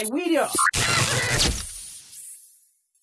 Vai, William!